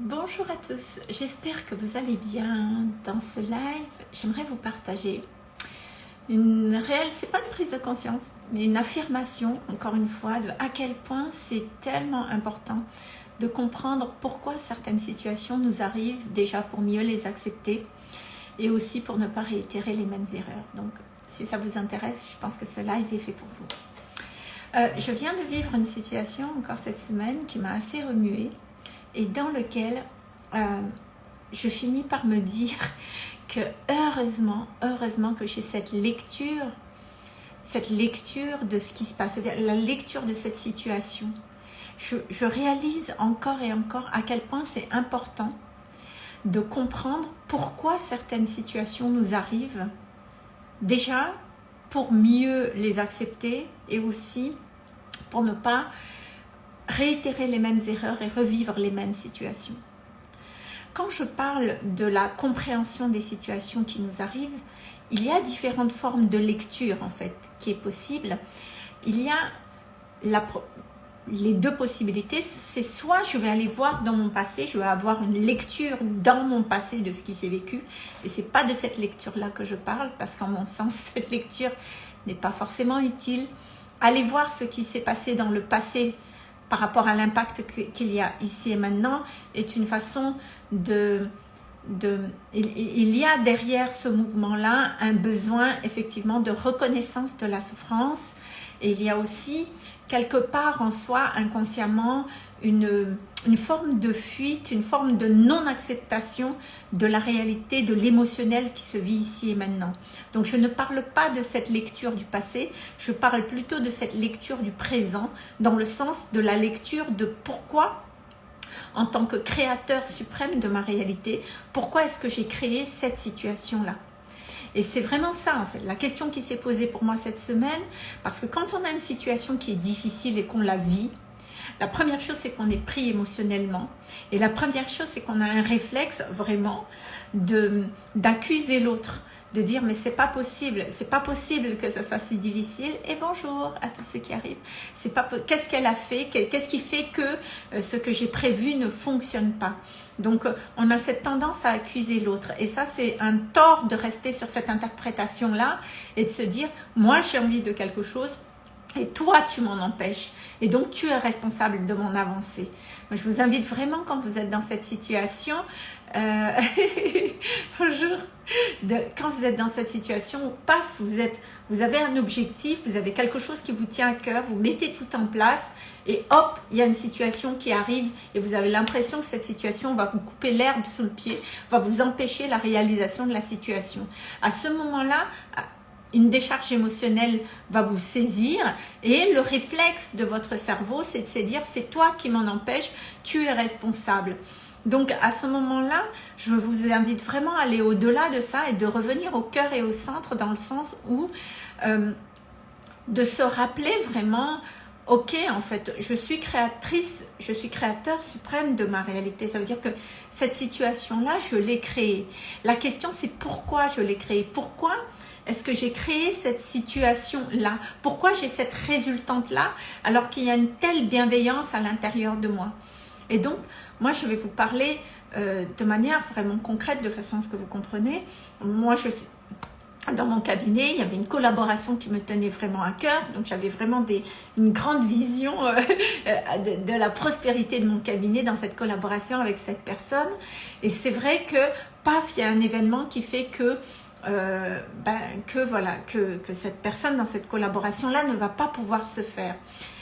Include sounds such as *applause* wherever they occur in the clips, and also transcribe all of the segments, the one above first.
Bonjour à tous, j'espère que vous allez bien. Dans ce live, j'aimerais vous partager une réelle, c'est pas une prise de conscience, mais une affirmation, encore une fois, de à quel point c'est tellement important de comprendre pourquoi certaines situations nous arrivent, déjà pour mieux les accepter, et aussi pour ne pas réitérer les mêmes erreurs. Donc, si ça vous intéresse, je pense que ce live est fait pour vous. Euh, je viens de vivre une situation encore cette semaine qui m'a assez remuée et dans lequel euh, je finis par me dire *laughs* que heureusement, heureusement que j'ai cette lecture, cette lecture de ce qui se passe, c'est-à-dire la lecture de cette situation. Je, je réalise encore et encore à quel point c'est important de comprendre pourquoi certaines situations nous arrivent. Déjà, pour mieux les accepter et aussi pour ne pas réitérer les mêmes erreurs et revivre les mêmes situations. Quand je parle de la compréhension des situations qui nous arrivent, il y a différentes formes de lecture en fait qui est possible. Il y a les deux possibilités, c'est soit je vais aller voir dans mon passé, je vais avoir une lecture dans mon passé de ce qui s'est vécu, et c'est pas de cette lecture-là que je parle, parce qu'en mon sens, *laughs* cette lecture n'est pas forcément utile. Aller voir ce qui s'est passé dans le passé par rapport à l'impact qu'il y a ici et maintenant est une façon de... de il, y a derrière ce mouvement-là un besoin effectivement de reconnaissance de la souffrance. Et il y a aussi quelque part en soi inconsciemment une, une forme de fuite, une forme de non-acceptation de la réalité, de l'émotionnel qui se vit ici et maintenant. Donc je ne parle pas de cette lecture du passé, je parle plutôt de cette lecture du présent, dans le sens de la lecture de pourquoi en tant que créateur suprême de ma réalité, pourquoi est-ce que j'ai créé cette situation-là et c'est vraiment ça, en fait, la question qui s'est posée pour moi cette semaine, parce que quand on a une situation qui est difficile et qu'on la vit, la première chose, c'est qu'on est pris émotionnellement. Et la première chose, c'est qu'on a un réflexe vraiment d'accuser l'autre de dire mais c'est pas possible, c'est pas possible que ça soit si difficile. Et bonjour à tous ceux qui arrivent. C'est pas qu'est-ce qu'elle a fait, qu'est-ce qui fait que euh, ce que j'ai prévu ne fonctionne pas? Donc euh, on a cette tendance à accuser l'autre et ça c'est un tort de rester sur cette interprétation là et de se dire moi j'ai envie de quelque chose et toi, tu m'en empêches. Et donc, tu es responsable de mon avancée. je vous invite vraiment, quand vous êtes dans cette situation, euh, *laughs* bonjour, quand vous êtes dans cette situation, paf, vous, êtes, vous avez un objectif, vous avez quelque chose qui vous tient à cœur, vous mettez tout en place et hop, il y a une situation qui arrive et vous avez l'impression que cette situation va vous couper l'herbe sous le pied, va vous empêcher la réalisation de la situation. À ce moment-là, une décharge émotionnelle va vous saisir et le réflexe de votre cerveau, c'est de se dire c'est toi qui m'en empêche, tu es responsable. Donc à ce moment-là, je vous invite vraiment à aller au-delà de ça et de revenir au cœur et au centre dans le sens où euh, de se rappeler vraiment ok, en fait, je suis créatrice, je suis créateur suprême de ma réalité. Ça veut dire que cette situation-là, je l'ai créée. La question, c'est pourquoi je l'ai créée? Pourquoi est-ce que j'ai créé cette situation-là? Pourquoi j'ai cette résultante-là alors qu'il y a une telle bienveillance à l'intérieur de moi? Et donc, moi, je vais vous parler euh, de manière vraiment concrète, de façon à ce que vous compreniez. Moi, je suis dans mon cabinet, il y avait une collaboration qui me tenait vraiment à cœur. Donc, j'avais vraiment une grande vision euh, de, de, la prospérité de mon cabinet dans cette collaboration avec cette personne. Et c'est vrai que, paf, il y a un événement qui fait que euh, ben, que voilà que, que, cette personne dans cette collaboration là ne va pas pouvoir se faire.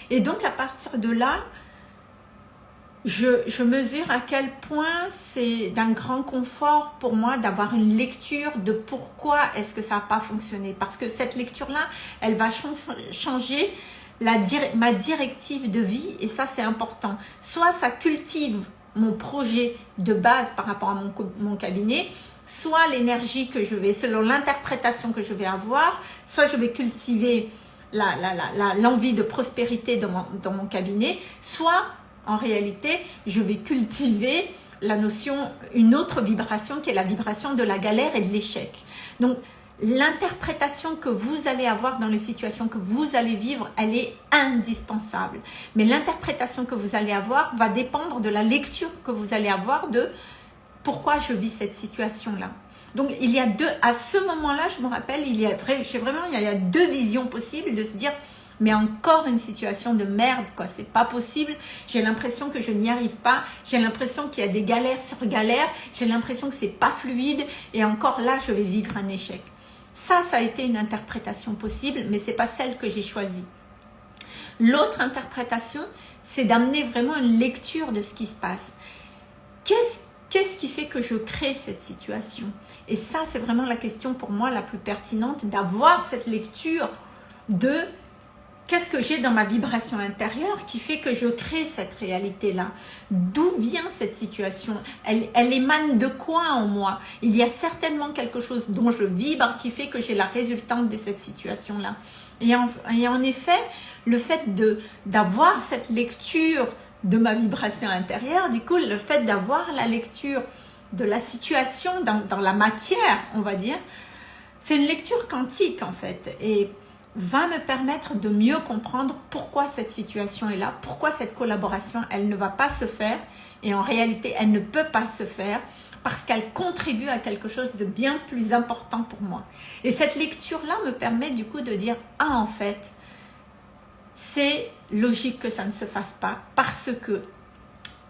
Et donc à partir de là je, je mesure à quel point c'est d'un grand confort pour moi d'avoir une lecture de pourquoi est-ce que ça n'a pas fonctionné. Parce que cette lecture là elle va changer la, ma directive de vie et ça c'est important. Soit ça cultive mon projet de base par rapport à mon, mon cabinet soit l'énergie que je vais, selon l'interprétation que je vais avoir, soit je vais cultiver l'envie de prospérité dans mon, dans mon cabinet, soit en réalité, je vais cultiver la notion, une autre vibration qui est la vibration de la galère et de l'échec. Donc, l'interprétation que vous allez avoir dans les situations que vous allez vivre, elle est indispensable. Mais l'interprétation que vous allez avoir va dépendre de la lecture que vous allez avoir de pourquoi je vis cette situation-là. Donc, il y a deux, à ce moment-là, je me rappelle, il y a vraiment, il y a deux visions possibles de se dire, mais encore une situation de merde, quoi. C'est pas possible. J'ai l'impression que je n'y arrive pas. J'ai l'impression qu'il y a des galères sur galères. J'ai l'impression que c'est pas fluide. Et encore là, je vais vivre un échec. Ça, ça a été une interprétation possible, mais c'est pas celle que j'ai choisie. L'autre interprétation, c'est d'amener vraiment une lecture de ce qui se passe. Qu'est-ce qui fait que je crée cette situation? Et ça, c'est vraiment la question pour moi la plus pertinente, d'avoir cette lecture de Qu'est-ce que j'ai dans ma vibration intérieure qui fait que je crée cette réalité-là? D'où vient cette situation? Elle, émane de quoi en moi? Il y a certainement quelque chose dont je vibre qui fait que j'ai la résultante de cette situation-là. Et, et, en effet, le fait d'avoir cette lecture de ma vibration intérieure, du coup, le fait d'avoir la lecture de la situation dans, la matière, on va dire, c'est une lecture quantique en fait. Et va me permettre de mieux comprendre pourquoi cette situation est là, pourquoi cette collaboration, elle ne va pas se faire et en réalité, elle ne peut pas se faire parce qu'elle contribue à quelque chose de bien plus important pour moi. Et cette lecture-là me permet du coup de dire, ah en fait, c'est logique que ça ne se fasse pas parce que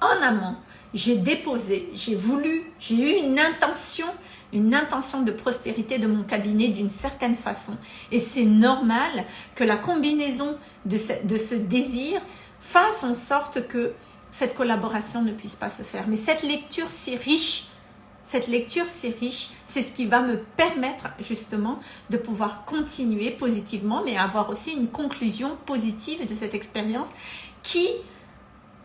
en amont, j'ai déposé, j'ai voulu, j'ai eu une intention une intention de prospérité de mon cabinet d'une certaine façon. Et c'est normal que la combinaison de ce, désir fasse en sorte que cette collaboration ne puisse pas se faire. Mais cette lecture si riche, cette lecture si riche, c'est ce qui va me permettre justement de pouvoir continuer positivement, mais avoir aussi une conclusion positive de cette expérience qui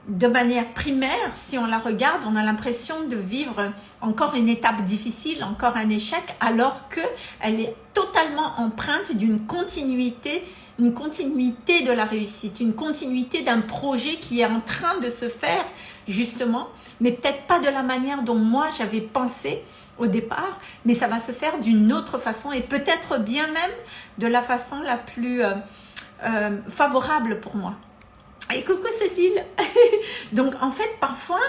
de manière primaire, si on la regarde, on a l'impression de vivre encore une étape difficile, encore un échec, alors qu'elle est totalement empreinte d'une continuité, une continuité de la réussite, une continuité d'un projet qui est en train de se faire, justement, mais peut-être pas de la manière dont moi j'avais pensé au départ, mais ça va se faire d'une autre façon et peut-être bien même de la façon la plus euh, euh, favorable pour moi. Et coucou Cécile *laughs* Donc en fait, parfois,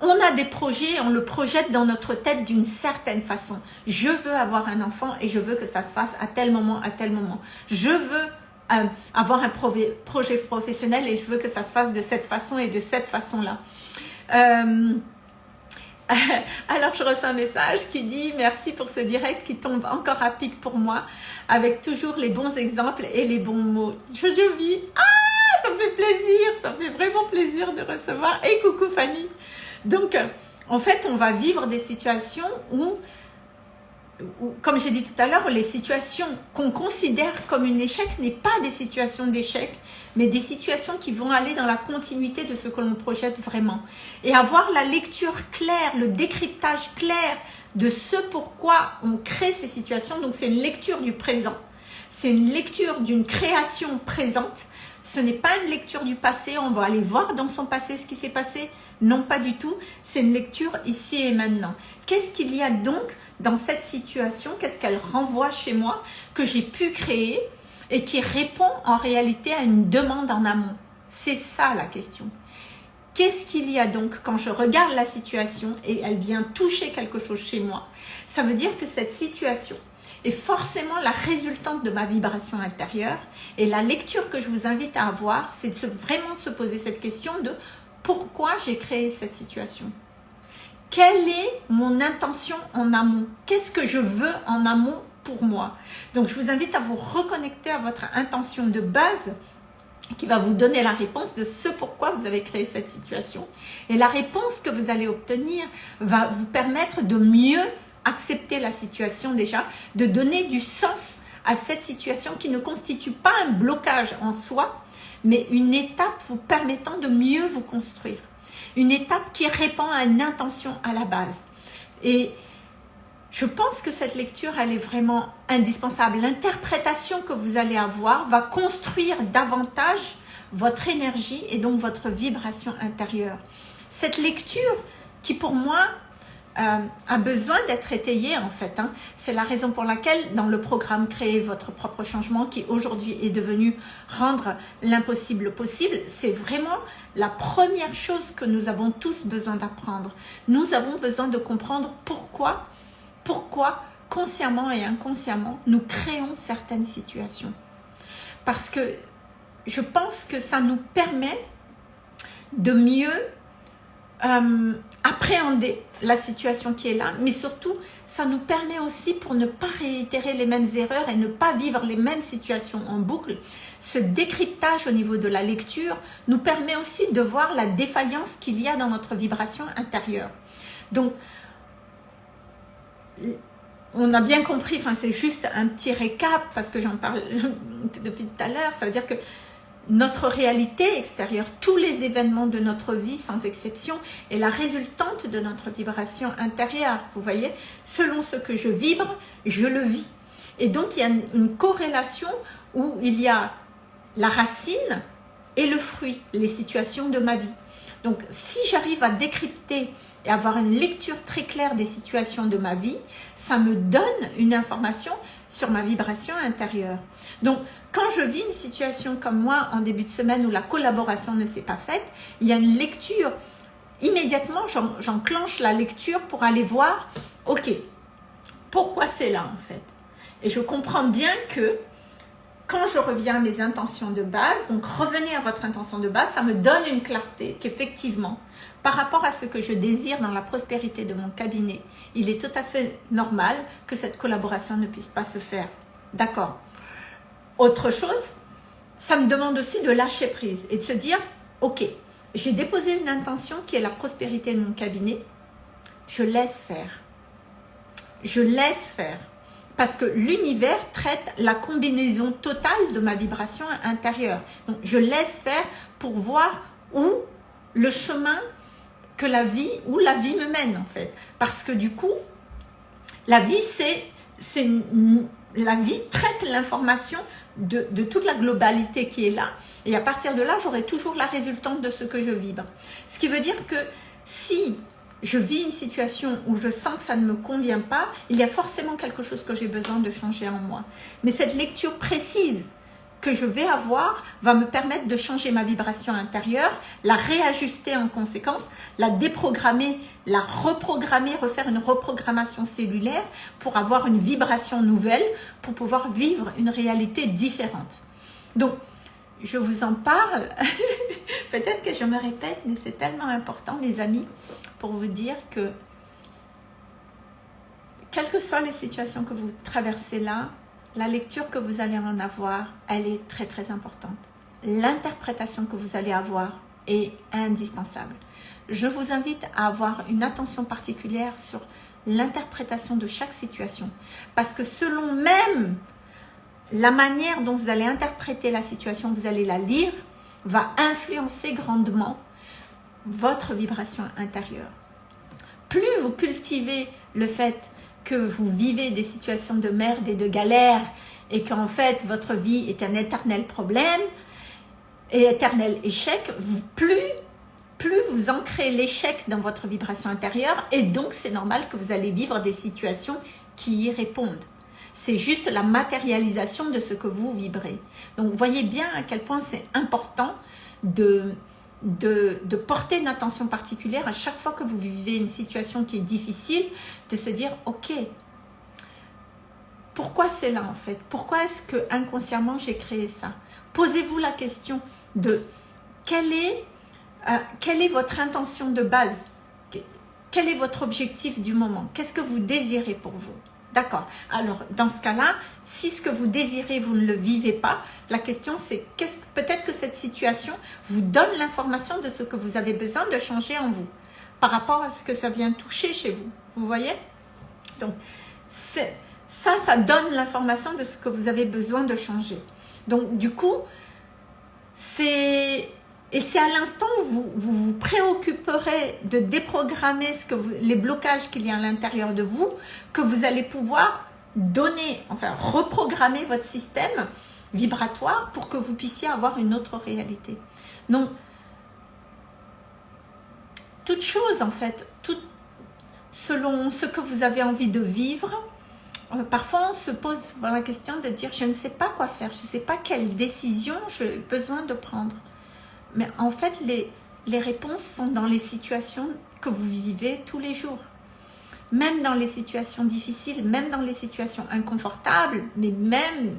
on a des projets, on le projette dans notre tête d'une certaine façon. Je veux avoir un enfant et je veux que ça se fasse à tel moment, à tel moment. Je veux euh, avoir un projet professionnel et je veux que ça se fasse de cette façon et de cette façon-là. Euh, *laughs* alors je reçois un message qui dit merci pour ce direct qui tombe encore à pic pour moi avec toujours les bons exemples et les bons mots. Jojo vis. Ah ça me fait plaisir, ça me fait vraiment plaisir de recevoir. Et coucou Fanny. Donc, en fait, on va vivre des situations où, comme j'ai dit tout à l'heure, les situations qu'on considère comme un échec n'est pas des situations d'échec, mais des situations qui vont aller dans la continuité de ce que l'on projette vraiment. Et avoir la lecture claire, le décryptage clair de ce pourquoi on crée ces situations. Donc, c'est une lecture du présent. C'est une lecture d'une création présente ce n'est pas une lecture du passé, on va aller voir dans son passé ce qui s'est passé. Non, pas du tout. C'est une lecture ici et maintenant. Qu'est-ce qu'il y a donc dans cette situation Qu'est-ce qu'elle renvoie chez moi que j'ai pu créer et qui répond en réalité à une demande en amont C'est ça la question. Qu'est-ce qu'il y a donc quand je regarde la situation et elle vient toucher quelque chose chez moi? Ça veut dire que cette situation, est forcément la résultante de ma vibration intérieure. Et la lecture que je vous invite à avoir, c'est vraiment de se poser cette question de pourquoi j'ai créé cette situation Quelle est mon intention en amont? Qu'est-ce que je veux en amont pour moi? Donc, je vous invite à vous reconnecter à votre intention de base qui va vous donner la réponse de ce pourquoi vous avez créé cette situation. Et la réponse que vous allez obtenir va vous permettre de mieux accepter la situation déjà, de donner du sens à cette situation qui ne constitue pas un blocage en soi, mais une étape vous permettant de mieux vous construire. Une étape qui répond à une intention à la base. Et je pense que cette lecture, elle est vraiment indispensable. L'interprétation que vous allez avoir va construire davantage votre énergie et donc votre vibration intérieure. Cette lecture qui pour moi euh, a besoin d'être étayé en fait. Hein. C'est la raison pour laquelle dans le programme Créer votre propre changement qui aujourd'hui est devenu rendre l'impossible possible, c'est vraiment la première chose que nous avons tous besoin d'apprendre. Nous avons besoin de comprendre pourquoi, pourquoi consciemment et inconsciemment nous créons certaines situations. Parce que je pense que ça nous permet de mieux euh, appréhender la situation qui est là, mais surtout, ça nous permet aussi pour ne pas réitérer les mêmes erreurs et ne pas vivre les mêmes situations en boucle. Ce décryptage au niveau de la lecture nous permet aussi de voir la défaillance qu'il y a dans notre vibration intérieure. Donc, on a bien compris, enfin c'est juste un petit récap parce que j'en parle *laughs* depuis tout à l'heure, ça veut dire que notre réalité extérieure, tous les événements de notre vie sans exception est la résultante de notre vibration intérieure. Vous voyez, selon ce que je vibre, je le vis. Et donc il y a une corrélation où il y a la racine et le fruit, les situations de ma vie. Donc si j'arrive à décrypter et avoir une lecture très claire des situations de ma vie, ça me donne une information sur ma vibration intérieure. Donc, quand je vis une situation comme moi en début de semaine où la collaboration ne s'est pas faite, il y a une lecture. Immédiatement, j'enclenche la lecture pour aller voir, ok, pourquoi c'est là en fait? Et je comprends bien que quand je reviens à mes intentions de base, donc revenez à votre intention de base, ça me donne une clarté qu'effectivement, par rapport à ce que je désire dans la prospérité de mon cabinet, il est tout à fait normal que cette collaboration ne puisse pas se faire. D'accord? Autre chose, ça me demande aussi de lâcher prise et de se dire, ok, j'ai déposé une intention qui est la prospérité de mon cabinet, je laisse faire. Je laisse faire. Parce que l'univers traite la combinaison totale de ma vibration intérieure. Je laisse faire pour voir où le chemin que la vie, où la vie me mène en fait. Parce que du coup, la vie, c'est, c'est la vie traite l'information de, toute la globalité qui est là. Et à partir de là, j'aurai toujours la résultante de ce que je vibre. Ce qui veut dire que si je vis une situation où je sens que ça ne me convient pas, il y a forcément quelque chose que j'ai besoin de changer en moi. Mais cette lecture précise que je vais avoir va me permettre de changer ma vibration intérieure, la réajuster en conséquence, la déprogrammer, la reprogrammer, refaire une reprogrammation cellulaire pour avoir une vibration nouvelle, pour pouvoir vivre une réalité différente. Donc, je vous en parle, *laughs* peut-être que je me répète, mais c'est tellement important, mes amis, pour vous dire que quelles que soient les situations que vous traversez là, la lecture que vous allez en avoir, elle est très très importante. L'interprétation que vous allez avoir est indispensable. Je vous invite à avoir une attention particulière sur l'interprétation de chaque situation. Parce que selon même la manière dont vous allez interpréter la situation, vous allez la lire, va influencer grandement votre vibration intérieure. Plus vous cultivez le fait que vous vivez des situations de merde et de galère et qu'en fait votre vie est un éternel problème et éternel échec, plus, plus vous ancrez l'échec dans votre vibration intérieure et donc c'est normal que vous allez vivre des situations qui y répondent. C'est juste la matérialisation de ce que vous vibrez. Donc voyez bien à quel point c'est important de, de, porter une attention particulière à chaque fois que vous vivez une situation qui est difficile, de se dire, ok, pourquoi c'est là en fait? Pourquoi est-ce que inconsciemment j'ai créé ça? Posez-vous la question de quelle est, euh, quelle est votre intention de base? Quel est votre objectif du moment? Qu'est-ce que vous désirez pour vous? D'accord. Alors, dans ce cas-là, si ce que vous désirez, vous ne le vivez pas, la question c'est qu'est-ce peut-être que cette situation vous donne l'information de ce que vous avez besoin de changer en vous par rapport à ce que ça vient toucher chez vous. Vous voyez? Donc, ça, ça donne l'information de ce que vous avez besoin de changer. Donc, du coup, c'est et c'est à l'instant où vous, vous, préoccuperez de déprogrammer les blocages qu'il y a à l'intérieur de vous que vous allez pouvoir donner, enfin reprogrammer votre système vibratoire pour que vous puissiez avoir une autre réalité. Donc, toute chose en fait, selon ce que vous avez envie de vivre. Euh, parfois, on se pose la question de dire, je ne sais pas quoi faire, je ne sais pas quelle décision j'ai besoin de prendre. Mais en fait, les, les réponses sont dans les situations que vous vivez tous les jours. Même dans les situations difficiles, même dans les situations inconfortables, mais même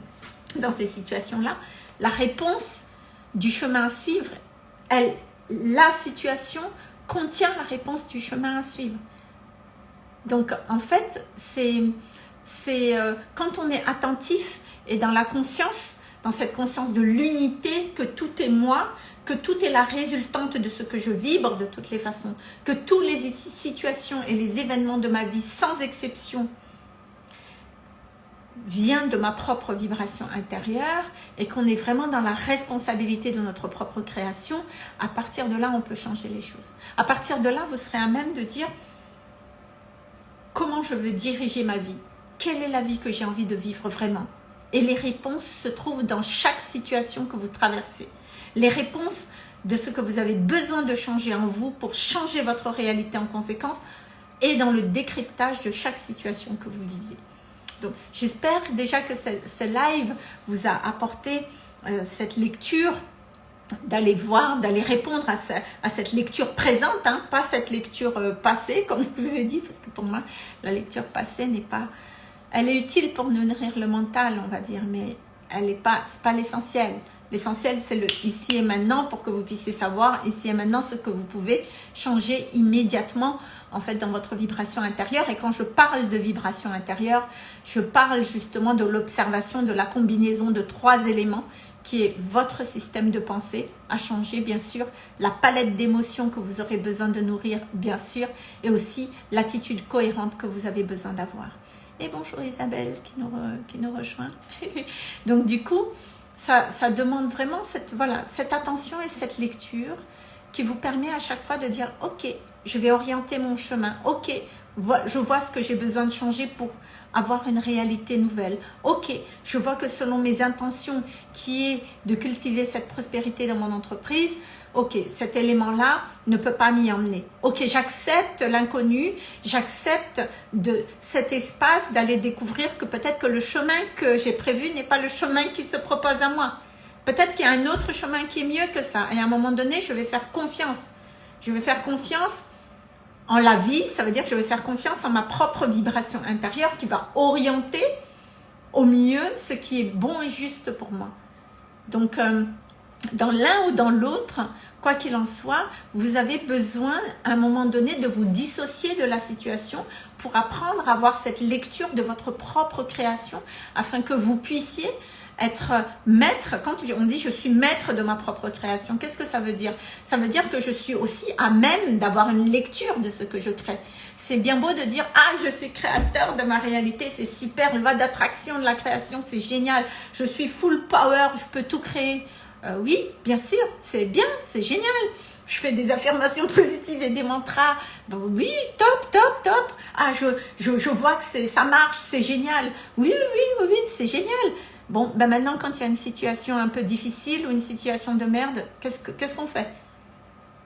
dans ces situations-là, la réponse du chemin à suivre, elle, la situation contient la réponse du chemin à suivre. Donc, en fait, c'est euh, quand on est attentif et dans la conscience, dans cette conscience de l'unité, que tout est moi, que tout est la résultante de ce que je vibre de toutes les façons, que toutes les situations et les événements de ma vie, sans exception, viennent de ma propre vibration intérieure et qu'on est vraiment dans la responsabilité de notre propre création, à partir de là, on peut changer les choses. À partir de là, vous serez à même de dire comment je veux diriger ma vie, quelle est la vie que j'ai envie de vivre vraiment? Et les réponses se trouvent dans chaque situation que vous traversez les réponses de ce que vous avez besoin de changer en vous pour changer votre réalité en conséquence et dans le décryptage de chaque situation que vous vivez. Donc, j'espère déjà que ce, live vous a apporté euh, cette lecture, d'aller voir, d'aller répondre à, cette lecture présente, hein, pas cette lecture euh, passée, comme je vous ai dit, parce que pour moi, la lecture passée n'est pas... Elle est utile pour nourrir le mental, on va dire, mais elle n'est pas, pas l'essentiel. L'essentiel, c'est le ici et maintenant pour que vous puissiez savoir ici et maintenant ce que vous pouvez changer immédiatement en fait dans votre vibration intérieure. Et quand je parle de vibration intérieure, je parle justement de l'observation de la combinaison de trois éléments qui est votre système de pensée à changer, bien sûr, la palette d'émotions que vous aurez besoin de nourrir, bien sûr, et aussi l'attitude cohérente que vous avez besoin d'avoir. Et bonjour Isabelle qui nous, rejoint. *laughs* Donc du coup, ça, demande vraiment cette, voilà, cette attention et cette lecture qui vous permet à chaque fois de dire « Ok, je vais orienter mon chemin. Ok, je vois ce que j'ai besoin de changer pour avoir une réalité nouvelle. Ok, je vois que selon mes intentions qui est de cultiver cette prospérité dans mon entreprise, ok, cet élément-là ne peut pas m'y emmener. Ok, j'accepte l'inconnu, j'accepte de cet espace d'aller découvrir que peut-être que le chemin que j'ai prévu n'est pas le chemin qui se propose à moi. Peut-être qu'il y a un autre chemin qui est mieux que ça. Et à un moment donné, je vais faire confiance. Je vais faire confiance en la vie, ça veut dire que je vais faire confiance en ma propre vibration intérieure qui va orienter au mieux ce qui est bon et juste pour moi. Donc, euh, dans l'un ou dans l'autre, quoi qu'il en soit, vous avez besoin à un moment donné de vous dissocier de la situation pour apprendre à avoir cette lecture de votre propre création afin que vous puissiez être maître, quand on dit je suis maître de ma propre création, qu'est-ce que ça veut dire? Ça veut dire que je suis aussi à même d'avoir une lecture de ce que je crée. C'est bien beau de dire « Ah, je suis créateur de ma réalité, c'est super, le va d'attraction de la création, c'est génial, je suis full power, je peux tout créer. Euh, oui, bien sûr, c'est bien, c'est génial. Je fais des affirmations *laughs* positives et des mantras. Oui, top, top, top. Ah, je, je, vois que ça marche, c'est génial. Oui, oui, oui, oui, c'est génial. Bon, ben maintenant, quand il y a une situation un peu difficile ou une situation de merde, qu'est-ce qu'on fait?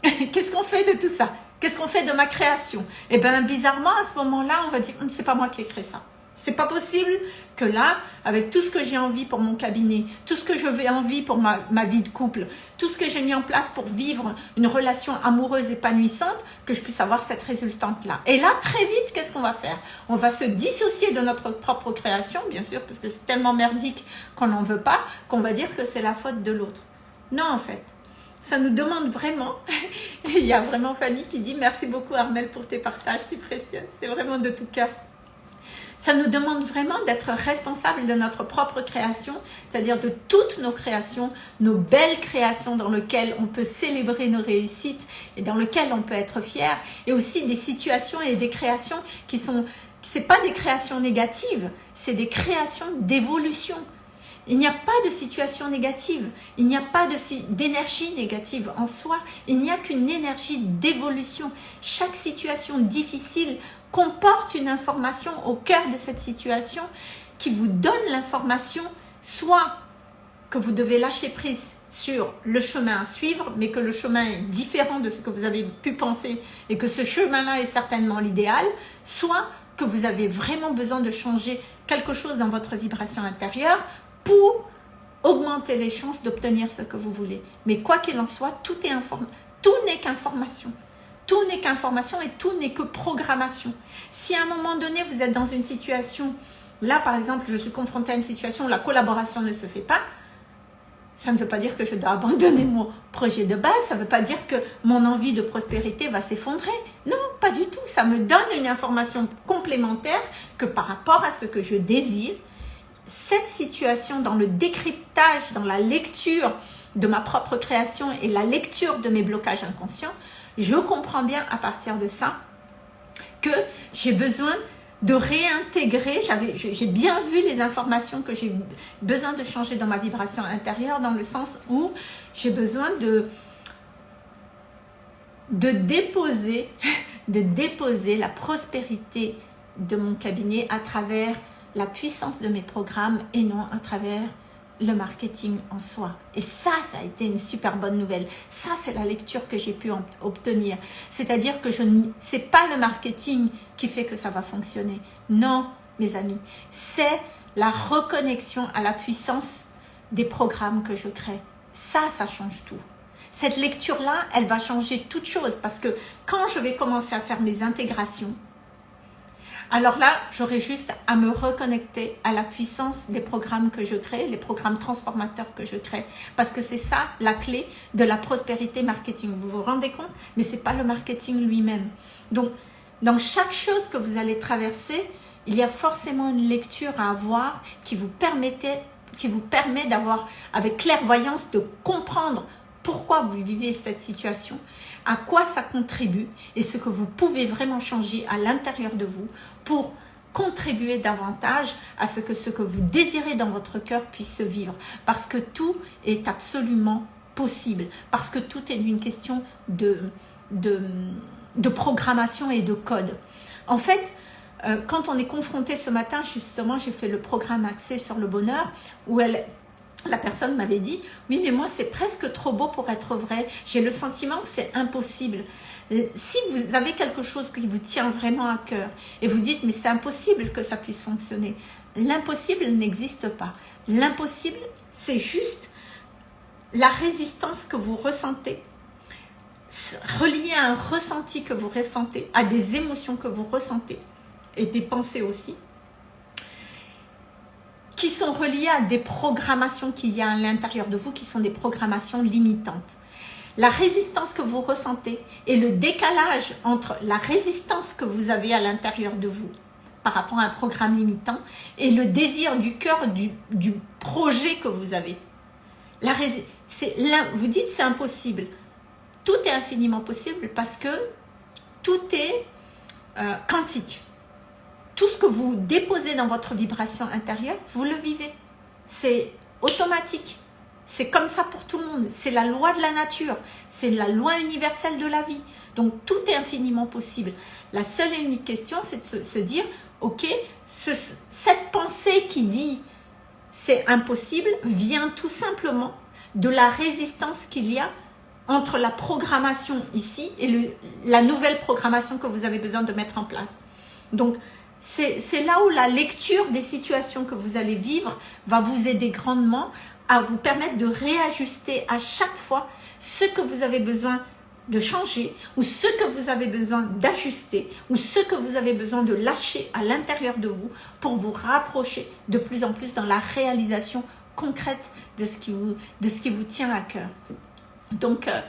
*laughs* Qu'est-ce qu'on fait de tout ça? Qu'est-ce qu'on fait de ma création? Eh bien, bizarrement, à ce moment-là, on va dire, hum, c'est pas moi qui ai créé ça. C'est pas possible que là, avec tout ce que j'ai envie pour mon cabinet, tout ce que je veux envie pour ma, ma vie de couple, tout ce que j'ai mis en place pour vivre une relation amoureuse épanouissante, que je puisse avoir cette résultante-là. Et là, très vite, qu'est-ce qu'on va faire? On va se dissocier de notre propre création, bien sûr, parce que c'est tellement merdique qu'on n'en veut pas, qu'on va dire que c'est la faute de l'autre. Non, en fait. Ça nous demande vraiment, *laughs* il y a vraiment Fanny qui dit « Merci beaucoup Armel pour tes partages, c'est précieux, c'est vraiment de tout cœur ». Ça nous demande vraiment d'être responsable de notre propre création, c'est-à-dire de toutes nos créations, nos belles créations dans lesquelles on peut célébrer nos réussites et dans lesquelles on peut être fier, et aussi des situations et des créations qui sont, c'est pas des créations négatives, c'est des créations d'évolution. Il n'y a pas de situation négative, il n'y a pas d'énergie négative en soi, il n'y a qu'une énergie d'évolution. Chaque situation difficile comporte une information au cœur de cette situation qui vous donne l'information soit que vous devez lâcher prise sur le chemin à suivre, mais que le chemin est différent de ce que vous avez pu penser et que ce chemin-là est certainement l'idéal, soit que vous avez vraiment besoin de changer quelque chose dans votre vibration intérieure pour augmenter les chances d'obtenir ce que vous voulez. Mais quoi qu'il en soit, tout est Tout n'est qu'information. Tout n'est qu'information et tout n'est que programmation. Si à un moment donné, vous êtes dans une situation, là par exemple, je suis confrontée à une situation où la collaboration ne se fait pas, ça ne veut pas dire que je dois abandonner mon projet de base, ça ne veut pas dire que mon envie de prospérité va s'effondrer. Non, pas du tout. Ça me donne une information complémentaire que par rapport à ce que je désire, cette situation dans le décryptage, dans la lecture de ma propre création et la lecture de mes blocages inconscients, je comprends bien à partir de ça que j'ai besoin de réintégrer, j'ai bien vu les informations que j'ai besoin de changer dans ma vibration intérieure, dans le sens où j'ai besoin de, déposer, *laughs* de déposer la prospérité de mon cabinet à travers la puissance de mes programmes et non à travers le marketing en soi. Et ça, ça a été une super bonne nouvelle. Ça, c'est la lecture que j'ai pu obtenir. C'est-à-dire que ce n'est pas le marketing qui fait que ça va fonctionner. Non, mes amis. C'est la reconnexion à la puissance des programmes que je crée. Ça, ça change tout. Cette lecture-là, elle va changer toute chose parce que quand je vais commencer à faire mes intégrations, alors là, j'aurai juste à me reconnecter à la puissance des programmes que je crée, les programmes transformateurs que je crée. Parce que c'est ça la clé de la prospérité marketing. Vous vous rendez compte? Mais ce n'est pas le marketing lui-même. Donc, dans chaque chose que vous allez traverser, il y a forcément une lecture à avoir qui vous, qui vous permet d'avoir, avec clairvoyance, de comprendre pourquoi vous vivez cette situation, à quoi ça contribue et ce que vous pouvez vraiment changer à l'intérieur de vous pour contribuer davantage à ce que ce que vous désirez dans votre cœur puisse se vivre. Parce que tout est absolument possible. Parce que tout est une question de, de, programmation et de code. En fait, euh, quand on est confronté ce matin, justement, j'ai fait le programme axé sur le bonheur, où elle, la personne m'avait dit, oui, mais moi, c'est presque trop beau pour être vrai. J'ai le sentiment que c'est impossible. Euh, si vous avez quelque chose qui vous tient vraiment à cœur et vous dites, mais c'est impossible que ça puisse fonctionner, l'impossible n'existe pas. L'impossible, c'est juste la résistance que vous ressentez, reliée à un ressenti que vous ressentez, à des émotions que vous ressentez et des pensées aussi, qui sont reliées à des programmations qu'il y a à l'intérieur de vous, qui sont des programmations limitantes la résistance que vous ressentez et le décalage entre la résistance que vous avez à l'intérieur de vous par rapport à un programme limitant et le désir du cœur du, projet que vous avez. Vous dites c'est impossible. Tout est infiniment possible parce que tout est euh, quantique. Tout ce que vous déposez dans votre vibration intérieure, vous le vivez. C'est automatique. C'est comme ça pour tout le monde. C'est la loi de la nature. C'est la loi universelle de la vie. Donc, tout est infiniment possible. La seule et unique question, c'est de se, dire, ok, cette pensée qui dit c'est impossible vient tout simplement de la résistance qu'il y a entre la programmation ici et la nouvelle programmation que vous avez besoin de mettre en place. Donc, c'est là où la lecture des situations que vous allez vivre va vous aider grandement à vous permettre de réajuster à chaque fois ce que vous avez besoin de changer ou ce que vous avez besoin d'ajuster ou ce que vous avez besoin de lâcher à l'intérieur de vous pour vous rapprocher de plus en plus dans la réalisation concrète de ce qui vous, de ce qui vous tient à cœur. Donc, euh,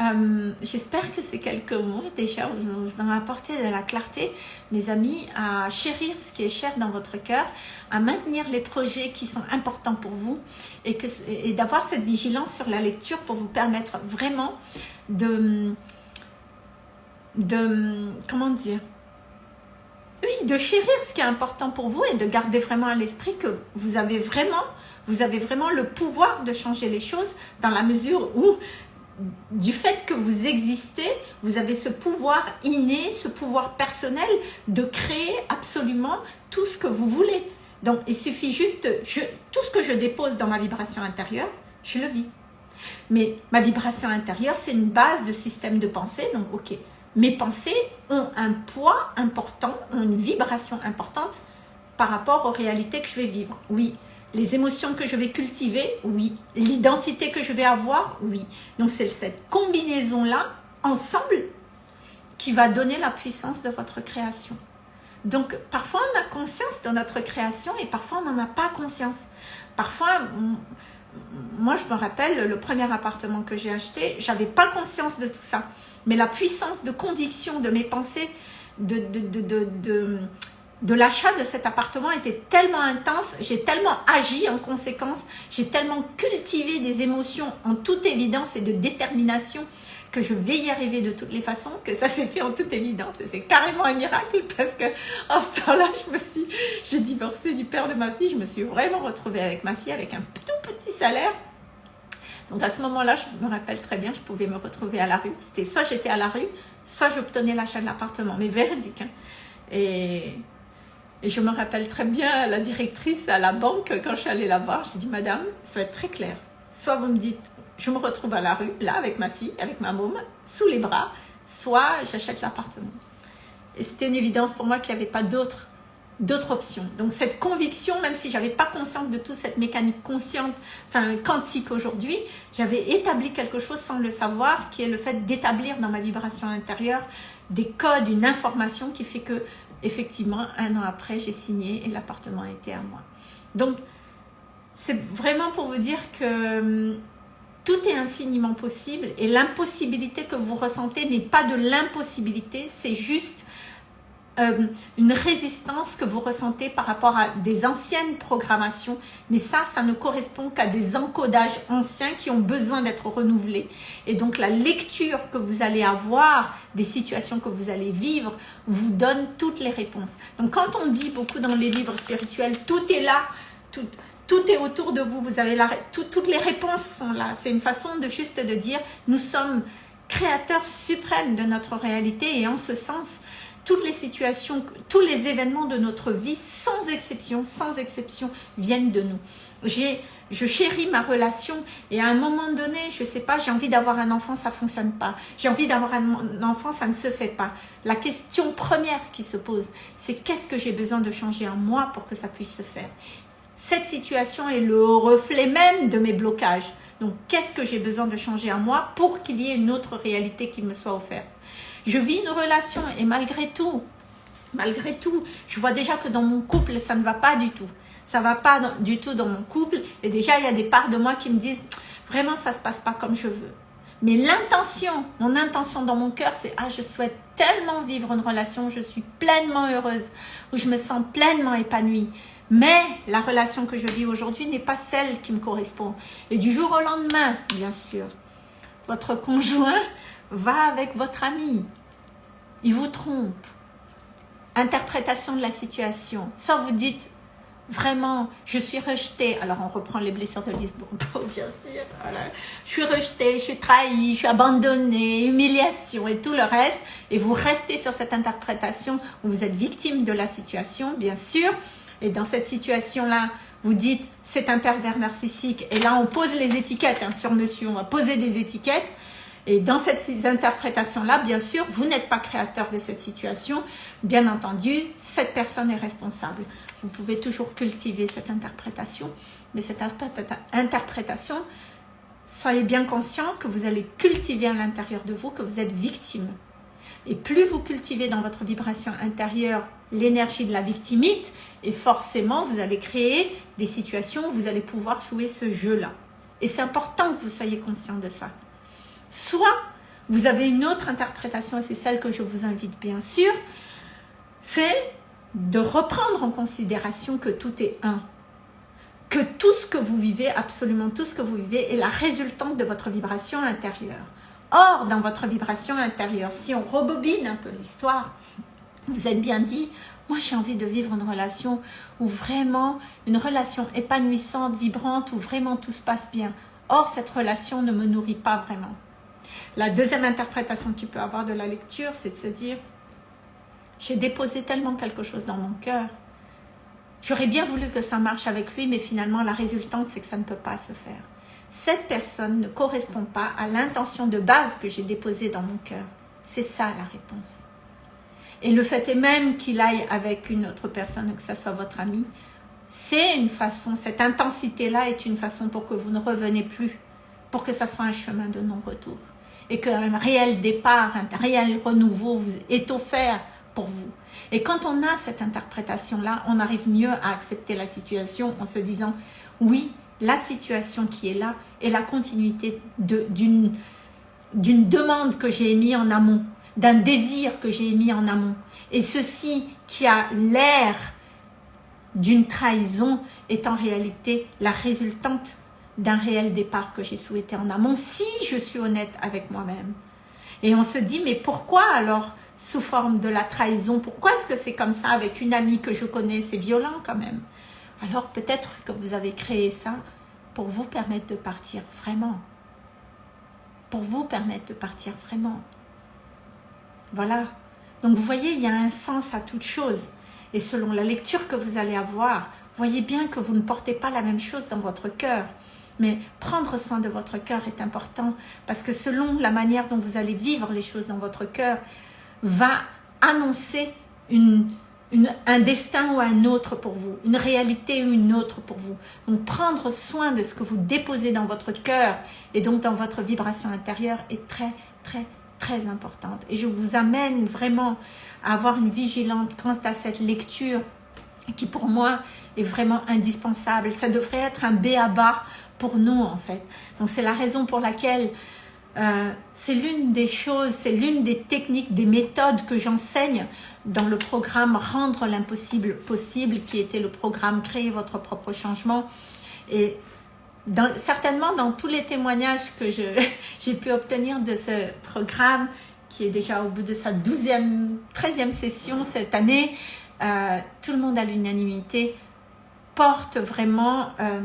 euh, j'espère que ces quelques mots déjà vous ont apporté de la clarté, mes amis, à chérir ce qui est cher dans votre cœur, à maintenir les projets qui sont importants pour vous et, et d'avoir cette vigilance sur la lecture pour vous permettre vraiment de, de comment dire, oui, de chérir ce qui est important pour vous et de garder vraiment à l'esprit que vous avez vraiment vous avez vraiment le pouvoir de changer les choses dans la mesure où du fait que vous existez, vous avez ce pouvoir inné, ce pouvoir personnel de créer absolument tout ce que vous voulez. Donc, il suffit juste, tout ce que je dépose dans ma vibration intérieure, je le vis. Mais ma vibration intérieure, c'est une base de système de pensée. Donc, ok, mes pensées ont un poids important, ont une vibration importante par rapport aux réalités que je vais vivre. Oui. Les émotions que je vais cultiver, oui. L'identité que je vais avoir, oui. Donc, c'est cette combinaison-là, ensemble, qui va donner la puissance de votre création. Donc, parfois, on a conscience de notre création et parfois, on n'en a pas conscience. Parfois, moi, je me rappelle, le premier appartement que j'ai acheté, j'avais pas conscience de tout ça. Mais la puissance de conviction de mes pensées, de, de, de, de, de l'achat de cet appartement était tellement intense, j'ai tellement agi en conséquence, j'ai tellement cultivé des émotions en toute évidence et de détermination que je vais y arriver de toutes les façons, que ça s'est fait en toute évidence. Et c'est carrément un miracle parce que en ce temps-là, je me suis, j'ai divorcé du père de ma fille, je me suis vraiment retrouvée avec ma fille avec un tout petit salaire. Donc à ce moment-là, je me rappelle très bien, je pouvais me retrouver à la rue. C'était soit j'étais à la rue, soit j'obtenais l'achat de l'appartement, mais véridique. Hein. Et, et je me rappelle très bien la directrice à la banque, quand je suis allée la voir, j'ai dit, Madame, ça va être très clair. Soit vous me dites, je me retrouve à la rue, là, avec ma fille, avec ma môme, sous les bras, soit j'achète l'appartement. Et c'était une évidence pour moi qu'il n'y avait pas d'autre d'autres options. Donc cette conviction, même si j'avais pas conscience de toute cette mécanique consciente, enfin quantique aujourd'hui, j'avais établi quelque chose sans le savoir, qui est le fait d'établir dans ma vibration intérieure des codes, une information qui fait que effectivement un an après j'ai signé et l'appartement était à moi. Donc c'est vraiment pour vous dire que hum, tout est infiniment possible et l'impossibilité que vous ressentez n'est pas de l'impossibilité, c'est juste euh, une résistance que vous ressentez par rapport à des anciennes programmations. Mais ça, ça ne correspond qu'à des encodages anciens qui ont besoin d'être renouvelés. Et donc la lecture que vous allez avoir des situations que vous allez vivre vous donne toutes les réponses. Donc quand on dit beaucoup dans les livres spirituels, tout est là, tout, tout est autour de vous, vous avez la, toutes les réponses sont là. C'est une façon de juste de dire, nous sommes créateurs suprêmes de notre réalité et en ce sens, toutes les situations, tous les événements de notre vie, sans exception, sans exception, viennent de nous. Je chéris ma relation et à un moment donné, je sais pas, j'ai envie d'avoir un enfant, ça fonctionne pas. J'ai envie d'avoir un enfant, ça ne se fait pas. La question première qui se pose, c'est qu'est-ce que j'ai besoin de changer en moi pour que ça puisse se faire? Cette situation est le reflet même de mes blocages. Donc, qu'est-ce que j'ai besoin de changer en moi pour qu'il y ait une autre réalité qui me soit offerte? Je vis une relation et malgré tout, malgré tout, je vois déjà que dans mon couple, ça ne va pas du tout. Ça ne va pas du tout dans mon couple. Et déjà, il y a des parts de moi qui me disent, vraiment, ça ne se passe pas comme je veux. Mais l'intention, mon intention dans mon cœur, c'est ah, je souhaite tellement vivre une relation où je suis pleinement heureuse, où je me sens pleinement épanouie. Mais la relation que je vis aujourd'hui n'est pas celle qui me correspond. Et du jour au lendemain, bien sûr, votre conjoint va avec votre ami. Il vous trompe. Interprétation de la situation. Soit vous dites, vraiment, je suis rejetée. Alors, on reprend les blessures de Lisbonne, *laughs* bien sûr. Je suis rejetée, je suis trahie, je suis abandonnée, humiliation et tout le reste. Et vous restez sur cette interprétation où vous êtes victime de la situation, bien sûr. Et dans cette situation-là, vous dites c'est un pervers narcissique. Et là, on pose les étiquettes hein, sur monsieur, on va poser des étiquettes. Et dans cette interprétation-là, bien sûr, vous n'êtes pas créateur de cette situation. Bien entendu, cette personne est responsable. Vous pouvez toujours cultiver cette interprétation, mais cette interprétation, soyez bien conscient que vous allez cultiver à l'intérieur de vous que vous êtes victime. Et plus vous cultivez dans votre vibration intérieure l'énergie de la victimite, et forcément, vous allez créer des situations où vous allez pouvoir jouer ce jeu-là. Et c'est important que vous soyez conscient de ça. Soit vous avez une autre interprétation, et c'est celle que je vous invite bien sûr, c'est de reprendre en considération que tout est un. Que tout ce que vous vivez, absolument tout ce que vous vivez, est la résultante de votre vibration intérieure. Or, dans votre vibration intérieure, si on rebobine un peu l'histoire, vous êtes bien dit, moi j'ai envie de vivre une relation où vraiment, une relation épanouissante, vibrante, où vraiment tout se passe bien. Or, cette relation ne me nourrit pas vraiment. La deuxième interprétation que tu peux avoir de la lecture, c'est de se dire, j'ai déposé tellement quelque chose dans mon cœur. J'aurais bien voulu que ça marche avec lui, mais finalement, la résultante, c'est que ça ne peut pas se faire. cette personne ne correspond pas à l'intention de base que j'ai déposée dans mon cœur. C'est ça la réponse. Et le fait est même qu'il aille avec une autre personne, que ce soit votre ami, c'est une façon, cette intensité-là est une façon pour que vous ne revenez plus, pour que ça soit un chemin de non-retour. Et qu'un réel départ, un réel renouveau est offert pour vous. Et quand on a cette interprétation-là, on arrive mieux à accepter la situation en se disant, oui, la situation qui est là est la continuité d'une demande que j'ai émise en amont, d'un désir que j'ai émis en amont. Et ceci qui a l'air d'une trahison est en réalité la résultante d'un réel départ que j'ai souhaité en amont, si je suis honnête avec moi-même. Et on se dit, mais pourquoi alors sous forme de la trahison Pourquoi est-ce que c'est comme ça avec une amie que je connais C'est violent quand même? Alors peut-être que vous avez créé ça pour vous permettre de partir vraiment. Pour vous permettre de partir vraiment. Voilà. Donc vous voyez, il y a un sens à toute chose. Et selon la lecture que vous allez avoir, voyez bien que vous ne portez pas la même chose dans votre cœur. Mais prendre soin de votre cœur est important parce que selon la manière dont vous allez vivre les choses dans votre cœur, va annoncer une, un destin ou un autre pour vous, une réalité ou une autre pour vous. Donc prendre soin de ce que vous déposez dans votre cœur et donc dans votre vibration intérieure est très très très importante. Et je vous amène vraiment à avoir une vigilance quant à cette lecture qui pour moi est vraiment indispensable. Ça devrait être un béaba pour nous en fait. Donc c'est la raison pour laquelle euh, c'est l'une des choses, c'est l'une des techniques, des méthodes que j'enseigne dans le programme Rendre l'impossible possible, qui était le programme Créer votre propre changement. Et certainement dans tous les témoignages que *laughs* j'ai pu obtenir de ce programme, qui est déjà au bout de sa 12e, 13e session cette année, euh, tout le monde à l'unanimité porte vraiment... Euh,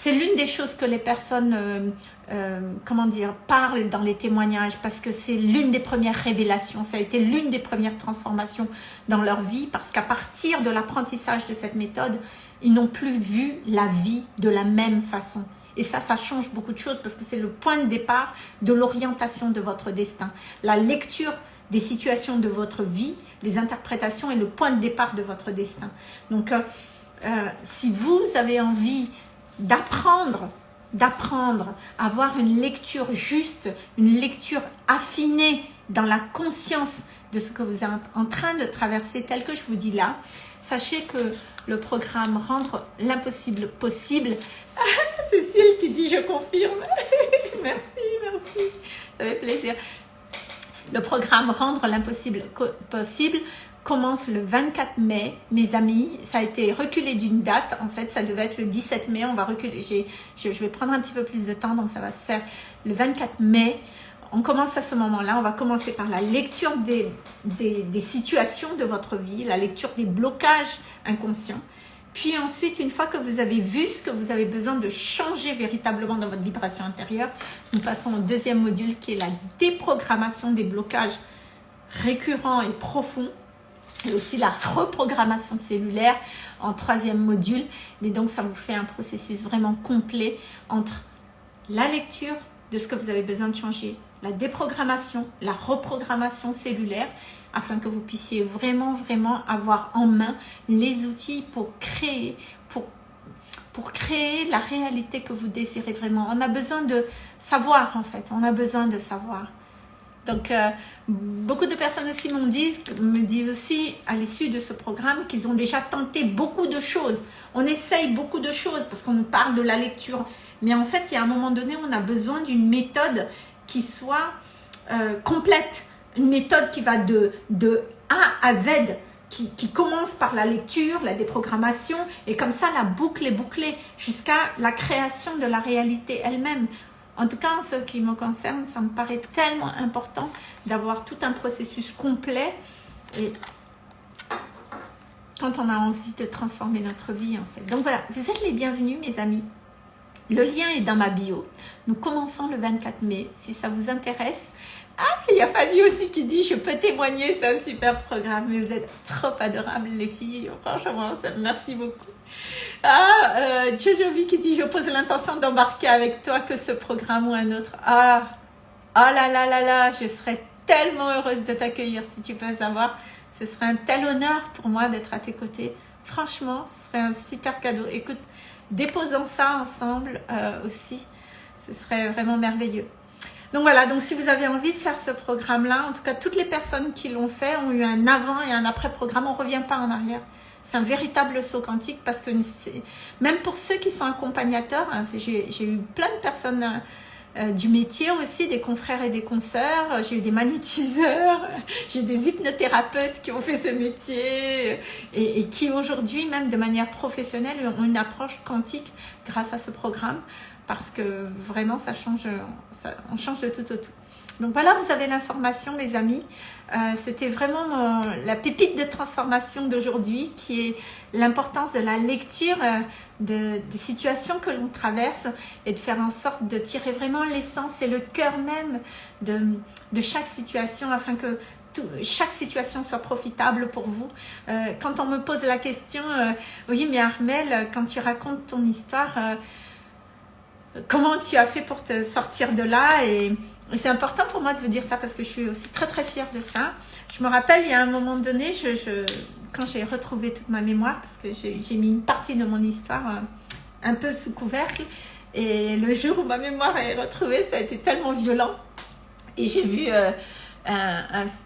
c'est l'une des choses que les personnes, euh, euh, comment dire, parlent dans les témoignages parce que c'est l'une des premières révélations, ça a été l'une des premières transformations dans leur vie parce qu'à partir de l'apprentissage de cette méthode, ils n'ont plus vu la vie de la même façon. Et ça, ça change beaucoup de choses parce que c'est le point de départ de l'orientation de votre destin. La lecture des situations de votre vie, les interprétations est le point de départ de votre destin. Donc, euh, si vous avez envie d'apprendre, d'apprendre avoir une lecture juste, une lecture affinée dans la conscience de ce que vous êtes en train de traverser tel que je vous dis là. Sachez que le programme Rendre l'impossible possible, *laughs* Cécile qui dit je confirme, *laughs* merci, merci, ça fait plaisir. Le programme Rendre l'impossible possible commence le 24 mai, mes amis. Ça a été reculé d'une date. En fait, ça devait être le 17 mai. On va reculer. Je, vais prendre un petit peu plus de temps, donc ça va se faire le 24 mai. On commence à ce moment-là. On va commencer par la lecture des, des, situations de votre vie, la lecture des blocages inconscients. Puis ensuite, une fois que vous avez vu ce que vous avez besoin de changer véritablement dans votre vibration intérieure, nous passons au deuxième module qui est la déprogrammation des blocages récurrents et profonds et aussi la reprogrammation cellulaire en troisième module. Et donc, ça vous fait un processus vraiment complet entre la lecture de ce que vous avez besoin de changer, la déprogrammation, la reprogrammation cellulaire, afin que vous puissiez vraiment, vraiment avoir en main les outils pour créer, pour, pour créer la réalité que vous désirez vraiment. On a besoin de savoir, en fait. On a besoin de savoir. Donc, euh, beaucoup de personnes aussi me disent, me disent aussi à l'issue de ce programme qu'ils ont déjà tenté beaucoup de choses. On essaye beaucoup de choses parce qu'on parle de la lecture. Mais en fait, il y a un moment donné, on a besoin d'une méthode qui soit euh, complète. Une méthode qui va de, A à Z. Qui, qui, commence par la lecture, la déprogrammation, et comme ça, la boucle est bouclée jusqu'à la création de la réalité elle-même. En tout cas, en ce qui me concerne, ça me paraît tellement important d'avoir tout un processus complet. Et quand on a envie de transformer notre vie, en fait. Donc voilà, vous êtes les bienvenus, mes amis. Le lien est dans ma bio. Nous commençons le 24 mai. Si ça vous intéresse, Ah, il y a Fanny aussi qui dit, je peux témoigner, c'est un super programme, mais vous êtes trop adorables les filles, franchement, merci beaucoup. Ah, euh, qui dit, je pose l'intention d'embarquer avec toi que ce programme ou un autre. Ah, oh là là là là, je serais tellement heureuse de t'accueillir si tu peux savoir. Ce serait un tel honneur pour moi d'être à tes côtés. Franchement, ce serait un super cadeau. Écoute, déposons ça ensemble euh, aussi. Ce serait vraiment merveilleux. Donc voilà, donc si vous avez envie de faire ce programme-là, en tout cas toutes les personnes qui l'ont fait ont eu un avant et un après programme, on ne revient pas en arrière. C'est un véritable saut quantique parce que même pour ceux qui sont accompagnateurs, hein, j'ai eu plein de personnes euh, du métier aussi, des confrères et des consoeurs, j'ai eu des magnétiseurs, *laughs* j'ai des hypnothérapeutes qui ont fait ce métier. Et qui aujourd'hui, même de manière professionnelle, ont une approche quantique grâce à ce programme parce que vraiment ça change, ça, on change de tout au tout. Donc voilà, vous avez l'information mes amis. Euh, C'était vraiment la pépite de transformation d'aujourd'hui qui est l'importance de la lecture euh, de, des situations que l'on traverse et de faire en sorte de tirer vraiment l'essence et le cœur même de, de chaque situation afin que chaque situation soit profitable pour vous. Euh, quand on me pose la question, euh, oui mais Armel, quand tu racontes ton histoire, euh, comment tu as fait pour te sortir de là et, c'est important pour moi de vous dire ça parce que je suis aussi très très fière de ça. Je me rappelle, il y a un moment donné, quand j'ai retrouvé toute ma mémoire, parce que j'ai mis une partie de mon histoire euh, un peu sous couvercle, et le jour où ma mémoire est retrouvée, ça a été tellement violent. Et j'ai vu, euh,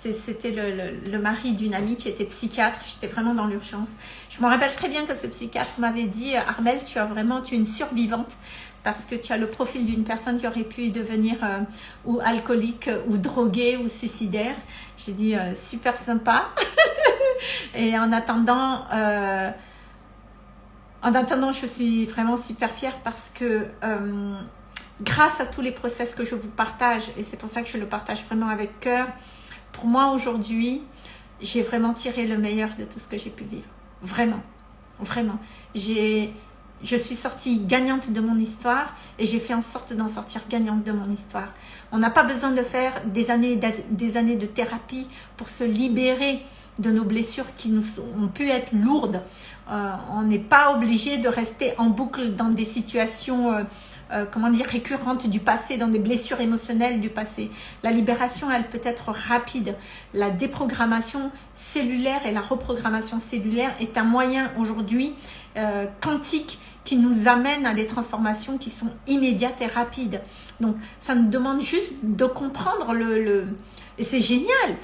c'était le, le, mari d'une amie qui était psychiatre, j'étais vraiment dans l'urgence. Je me rappelle très bien que ce psychiatre m'avait dit, Armel, tu as vraiment, tu es une survivante parce que tu as le profil d'une personne qui aurait pu devenir euh, ou alcoolique ou droguée ou suicidaire. J'ai dit euh, super sympa. *laughs* et en attendant, euh, en attendant, je suis vraiment super fière parce que grâce à tous les process que je vous partage, et c'est pour ça que je le partage vraiment avec cœur, pour moi aujourd'hui, j'ai vraiment tiré le meilleur de tout ce que j'ai pu vivre. Vraiment, vraiment. J'ai je suis sortie gagnante de mon histoire et j'ai fait en sorte d'en sortir gagnante de mon histoire. On n'a pas besoin de faire des années, des années de thérapie pour se libérer de nos blessures qui nous ont pu être lourdes. Euh, on n'est pas obligé de rester en boucle dans des situations euh, euh, comment dire, récurrentes du passé, dans des blessures émotionnelles du passé. La libération, elle peut être rapide. La déprogrammation cellulaire et la reprogrammation cellulaire est un moyen aujourd'hui quantique qui nous amène à des transformations qui sont immédiates et rapides. Donc, ça nous demande juste de comprendre le... le... Et c'est génial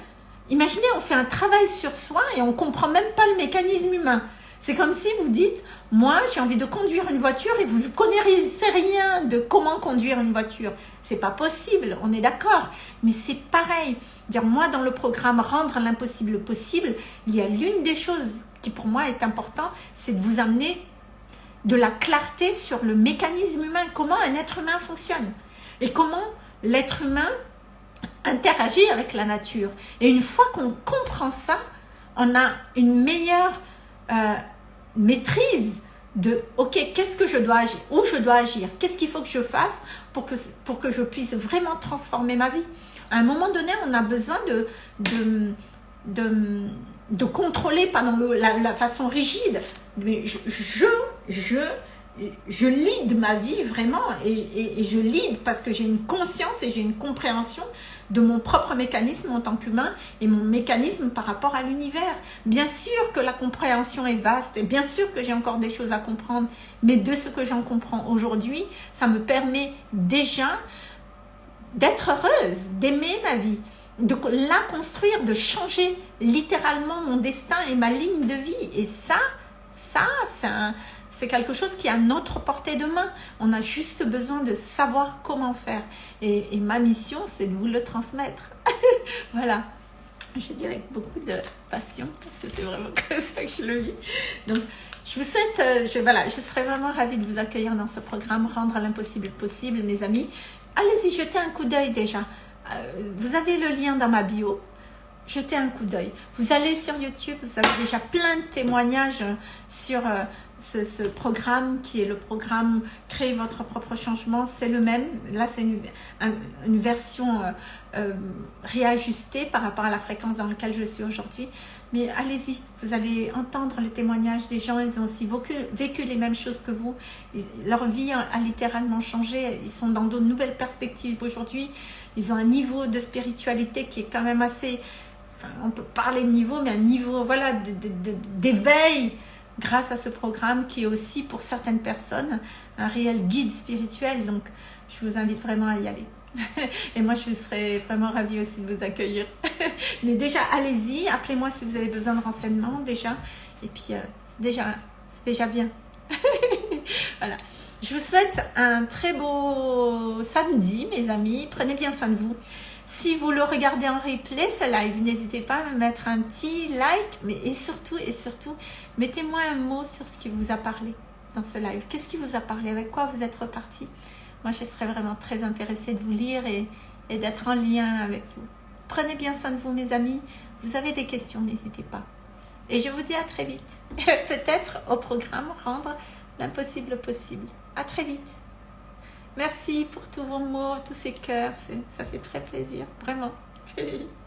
Imaginez, on fait un travail sur soi et on comprend même pas le mécanisme humain. C'est comme si vous dites, moi j'ai envie de conduire une voiture et vous ne connaissez rien de comment conduire une voiture. C'est pas possible, on est d'accord. Mais c'est pareil. Dire moi dans le programme rendre l'impossible possible, il y a l'une des choses qui pour moi est important, c'est de vous amener de la clarté sur le mécanisme humain, comment un être humain fonctionne et comment l'être humain interagit avec la nature. Et une fois qu'on comprend ça, on a une meilleure euh, maîtrise de ok, qu'est-ce que je dois agir, où je dois agir, qu'est-ce qu'il faut que je fasse pour que, pour que je puisse vraiment transformer ma vie. À un moment donné, on a besoin de, de, de, contrôler, pas dans la, façon rigide, mais je, je, je lead ma vie vraiment et, et, je lead parce que j'ai une conscience et j'ai une compréhension de mon propre mécanisme en tant qu'humain et mon mécanisme par rapport à l'univers. Bien sûr que la compréhension est vaste et bien sûr que j'ai encore des choses à comprendre, mais de ce que j'en comprends aujourd'hui, ça me permet déjà d'être heureuse, d'aimer ma vie, de la construire, de changer littéralement mon destin et ma ligne de vie. Et ça, ça, c'est quelque chose qui est à notre portée de main. On a juste besoin de savoir comment faire. Et, ma mission, c'est de vous le transmettre. *laughs* voilà. Je dis avec beaucoup de passion, parce que c'est vraiment *laughs* comme ça que je le vis. Donc, je vous souhaite, euh, je, voilà, je serais vraiment ravie de vous accueillir dans ce programme, rendre l'impossible possible, mes amis. Allez-y, jetez un coup d'œil déjà. Euh, vous avez le lien dans ma bio. jetez un coup d'œil. Vous allez sur YouTube, vous avez déjà plein de témoignages sur ce, programme qui est le programme Créer votre propre changement. C'est le même. Là, c'est une, version euh, euh, réajustée par rapport à la fréquence dans laquelle je suis aujourd'hui. Mais allez-y, vous allez entendre les témoignages des gens, ils ont aussi vécu, les mêmes choses que vous. leur vie a, littéralement changé, ils sont dans de nouvelles perspectives aujourd'hui. Ils ont un niveau de spiritualité qui est quand même assez... On peut parler de niveau, mais un niveau voilà, d'éveil grâce à ce programme qui est aussi pour certaines personnes un réel guide spirituel. Donc, je vous invite vraiment à y aller. *laughs* Et moi, je serais vraiment ravie aussi de vous accueillir. *laughs* Mais déjà, allez-y, appelez-moi si vous avez besoin de renseignements déjà. Et puis, euh, c'est déjà, déjà bien. *laughs* voilà. Je vous souhaite un très beau samedi, mes amis. Prenez bien soin de vous. Si vous le regardez en replay, ce live, n'hésitez pas à me mettre un petit like. Mais et surtout, et surtout, mettez-moi un mot sur ce qui vous a parlé dans ce live. Qu'est-ce qui vous a parlé? Avec quoi vous êtes reparti? Moi, je serais vraiment très intéressée de vous lire et, d'être en lien avec vous. Prenez bien soin de vous, mes amis. Vous avez des questions, n'hésitez pas. Et je vous dis à très vite. *laughs* Peut-être au programme Rendre l'impossible possible. À très vite. Merci pour tous vos mots, tous ces cœurs. Ça fait très plaisir, vraiment. *laughs*